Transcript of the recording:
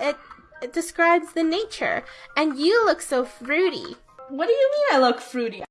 it, it describes the nature. And you look so fruity. What do you mean I look fruity?